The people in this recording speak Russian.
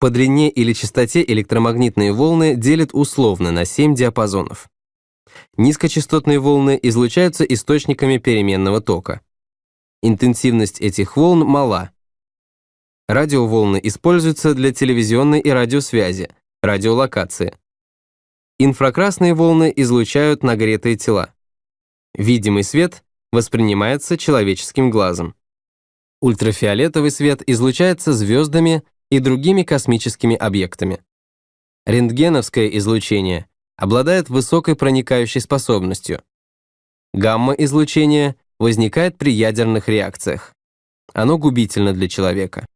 По длине или частоте электромагнитные волны делят условно на 7 диапазонов. Низкочастотные волны излучаются источниками переменного тока. Интенсивность этих волн мала. Радиоволны используются для телевизионной и радиосвязи, радиолокации. Инфракрасные волны излучают нагретые тела. Видимый свет воспринимается человеческим глазом. Ультрафиолетовый свет излучается звездами и другими космическими объектами. Рентгеновское излучение обладает высокой проникающей способностью. Гамма-излучение возникает при ядерных реакциях. Оно губительно для человека.